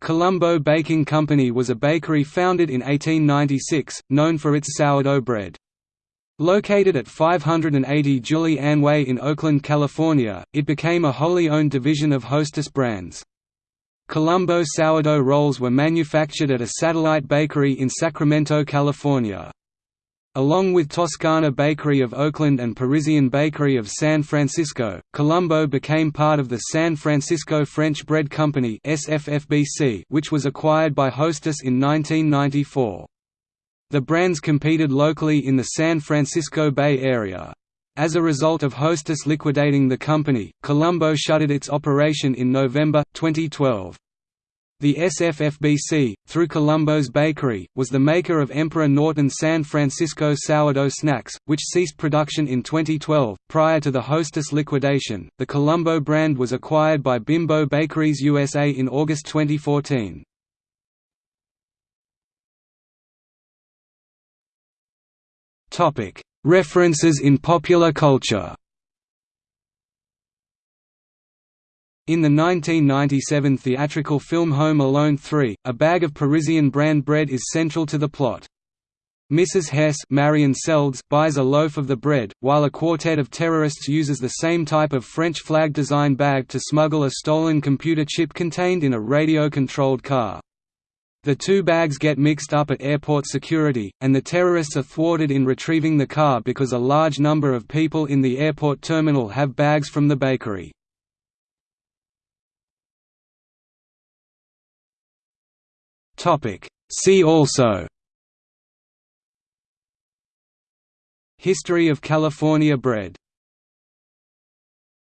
Colombo Baking Company was a bakery founded in 1896, known for its sourdough bread. Located at 580 Julie Ann Way in Oakland, California, it became a wholly owned division of Hostess Brands. Colombo sourdough rolls were manufactured at a satellite bakery in Sacramento, California. Along with Toscana Bakery of Oakland and Parisian Bakery of San Francisco, Colombo became part of the San Francisco French Bread Company which was acquired by Hostess in 1994. The brands competed locally in the San Francisco Bay Area. As a result of Hostess liquidating the company, Colombo shuttered its operation in November, 2012. The SFFBC, through Colombo's Bakery, was the maker of Emperor Norton San Francisco sourdough snacks, which ceased production in 2012. Prior to the Hostess liquidation, the Colombo brand was acquired by Bimbo Bakeries USA in August 2014. References in popular culture In the 1997 theatrical film Home Alone 3, a bag of Parisian brand bread is central to the plot. Mrs. Hess Marion Seldes buys a loaf of the bread, while a quartet of terrorists uses the same type of French flag design bag to smuggle a stolen computer chip contained in a radio-controlled car. The two bags get mixed up at airport security, and the terrorists are thwarted in retrieving the car because a large number of people in the airport terminal have bags from the bakery. See also. History of California bread